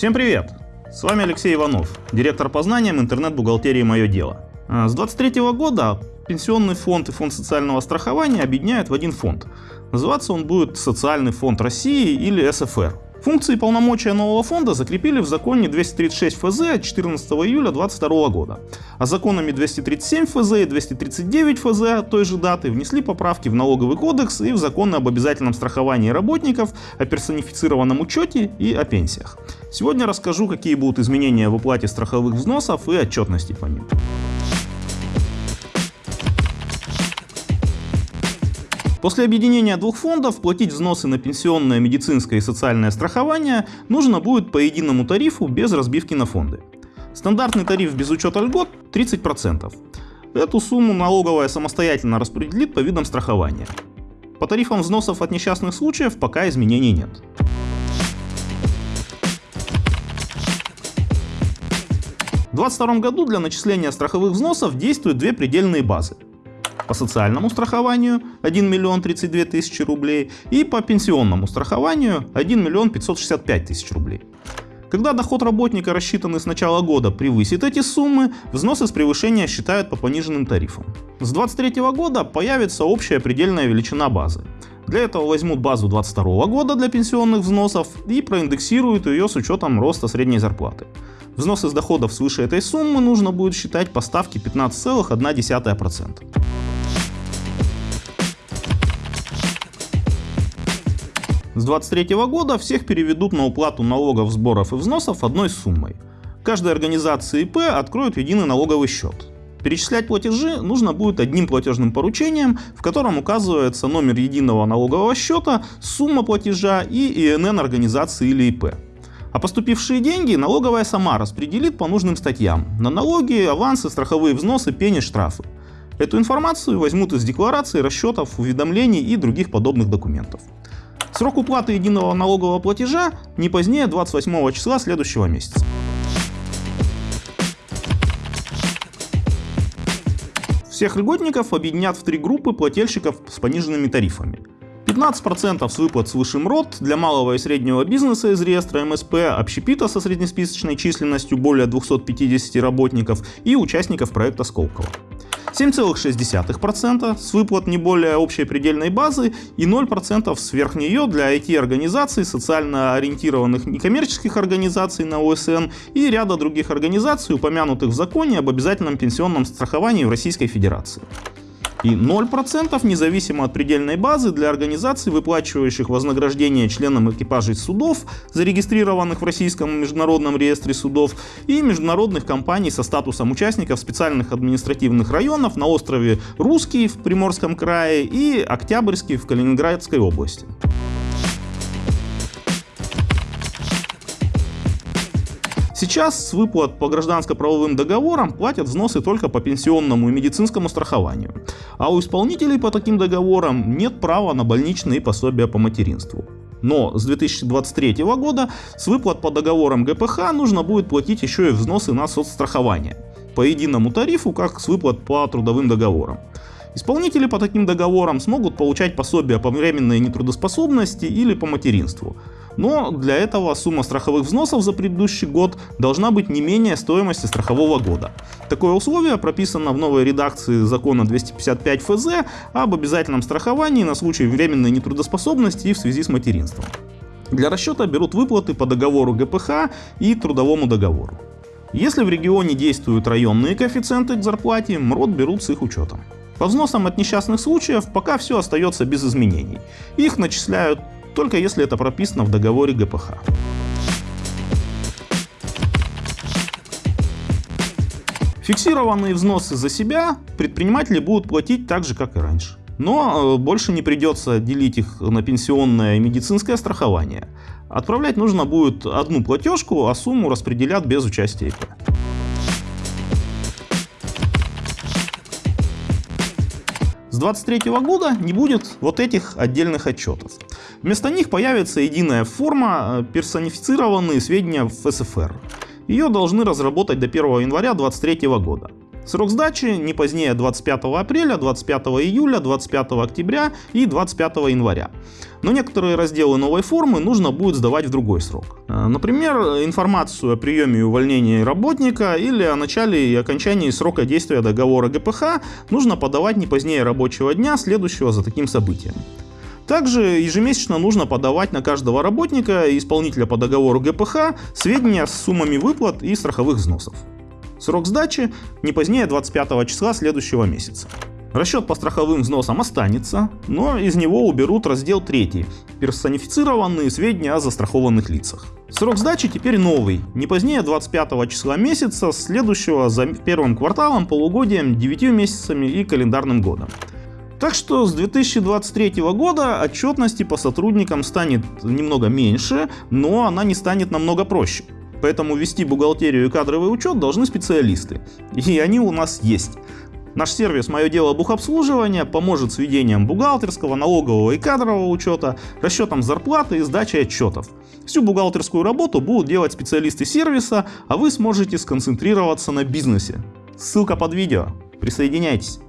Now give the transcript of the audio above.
Всем привет! С вами Алексей Иванов, директор по знаниям интернет-бухгалтерии «Мое дело». А, с 2023 года пенсионный фонд и фонд социального страхования объединяют в один фонд. Называться он будет Социальный фонд России или СФР. Функции и полномочия нового фонда закрепили в законе 236 ФЗ от 14 июля 2022 года, а законами 237 ФЗ и 239 ФЗ от той же даты внесли поправки в налоговый кодекс и в законы об обязательном страховании работников, о персонифицированном учете и о пенсиях. Сегодня расскажу, какие будут изменения в уплате страховых взносов и отчетности по ним. После объединения двух фондов платить взносы на пенсионное, медицинское и социальное страхование нужно будет по единому тарифу без разбивки на фонды. Стандартный тариф без учета льгот 30%. Эту сумму налоговая самостоятельно распределит по видам страхования. По тарифам взносов от несчастных случаев пока изменений нет. В 2022 году для начисления страховых взносов действуют две предельные базы по социальному страхованию 1 миллион 32 тысячи рублей и по пенсионному страхованию 1 миллион 565 тысяч рублей. Когда доход работника, рассчитанный с начала года, превысит эти суммы, взносы с превышения считают по пониженным тарифам. С 2023 года появится общая предельная величина базы. Для этого возьмут базу 2022 года для пенсионных взносов и проиндексируют ее с учетом роста средней зарплаты. Взносы с доходов свыше этой суммы нужно будет считать по ставке 15,1%. С 2023 года всех переведут на уплату налогов, сборов и взносов одной суммой. Каждая организация ИП откроет единый налоговый счет. Перечислять платежи нужно будет одним платежным поручением, в котором указывается номер единого налогового счета, сумма платежа и ИНН организации или ИП. А поступившие деньги налоговая сама распределит по нужным статьям на налоги, авансы, страховые взносы, пени, штрафы. Эту информацию возьмут из деклараций, расчетов, уведомлений и других подобных документов. Срок уплаты единого налогового платежа не позднее 28 числа следующего месяца. Всех льготников объединят в три группы плательщиков с пониженными тарифами. 15% с выплат свыше МРОД для малого и среднего бизнеса из реестра МСП, общепита со среднесписочной численностью более 250 работников и участников проекта Сколково. 7,6% с выплат не более общей предельной базы и 0% сверх нее для IT-организаций, социально ориентированных некоммерческих организаций на ОСН и ряда других организаций, упомянутых в законе об обязательном пенсионном страховании в Российской Федерации и 0% независимо от предельной базы для организаций, выплачивающих вознаграждение членам экипажей судов, зарегистрированных в Российском международном реестре судов, и международных компаний со статусом участников специальных административных районов на острове Русский в Приморском крае и Октябрьский в Калининградской области. Сейчас с выплат по гражданско-правовым договорам платят взносы только по пенсионному и медицинскому страхованию, а у исполнителей по таким договорам нет права на больничные пособия по материнству. Но с 2023 года с выплат по договорам ГПХ нужно будет платить еще и взносы на соцстрахование по единому тарифу, как с выплат по трудовым договорам. Исполнители по таким договорам смогут получать пособия по временной нетрудоспособности или по материнству. Но для этого сумма страховых взносов за предыдущий год должна быть не менее стоимости страхового года. Такое условие прописано в новой редакции закона 255 ФЗ об обязательном страховании на случай временной нетрудоспособности и в связи с материнством. Для расчета берут выплаты по договору ГПХ и трудовому договору. Если в регионе действуют районные коэффициенты к зарплате, МРОД берут с их учетом. По взносам от несчастных случаев пока все остается без изменений. Их начисляют только если это прописано в договоре ГПХ. Фиксированные взносы за себя предприниматели будут платить так же, как и раньше. Но э, больше не придется делить их на пенсионное и медицинское страхование. Отправлять нужно будет одну платежку, а сумму распределят без участия ИП. 2023 года не будет вот этих отдельных отчетов. Вместо них появится единая форма, э, персонифицированные сведения в СФР. Ее должны разработать до 1 января 2023 года. Срок сдачи не позднее 25 апреля, 25 июля, 25 октября и 25 января. Но некоторые разделы новой формы нужно будет сдавать в другой срок. Э, например, информацию о приеме и увольнении работника или о начале и окончании срока действия договора ГПХ нужно подавать не позднее рабочего дня, следующего за таким событием. Также ежемесячно нужно подавать на каждого работника и исполнителя по договору ГПХ сведения с суммами выплат и страховых взносов. Срок сдачи не позднее 25 числа следующего месяца. Расчет по страховым взносам останется, но из него уберут раздел 3 «Персонифицированные сведения о застрахованных лицах». Срок сдачи теперь новый, не позднее 25 числа месяца, следующего за первым кварталом, полугодием, 9 месяцами и календарным годом. Так что с 2023 года отчетности по сотрудникам станет немного меньше, но она не станет намного проще. Поэтому вести бухгалтерию и кадровый учет должны специалисты. И они у нас есть. Наш сервис «Мое дело бухобслуживания» поможет с ведением бухгалтерского, налогового и кадрового учета, расчетом зарплаты и сдачей отчетов. Всю бухгалтерскую работу будут делать специалисты сервиса, а вы сможете сконцентрироваться на бизнесе. Ссылка под видео. Присоединяйтесь.